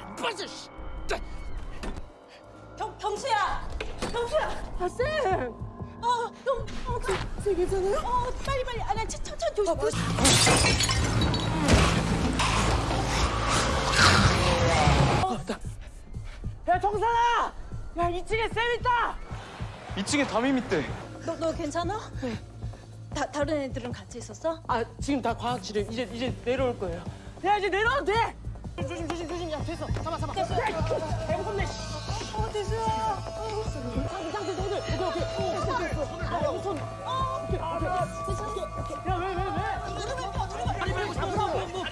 빠져! 경, 경수야! 경수야! 아, 쌤! 어, 너무, 어, 쌤, 쌤 괜찮아요? 어, 빨리, 빨리. 아, 나 천천 조심, 아, 어. 아, 야, 정산아! 야, 2층에 쌤 있다! 2층에 담임 있대. 너, 너 괜찮아? 네. 다, 다른 애들은 같이 있었어? 아, 지금 다 과학실에 이제, 이제 내려올 거예요. 야, 이제 내려와도 돼! 됐어. 잡아 잡아. 됐어. 배고픈데. 어 대수야 상대 상대 너들. 오케이 오케이. 됐어 됐어. 야 우선. 오케이 오케이. 야왜 왜 왜? 누르면 펴 누르면 빨리 빨리 잡으라고. 뭐. 야.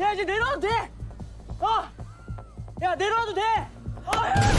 야 이제 내려와도 돼. 어. 야 내려와도 돼. 어.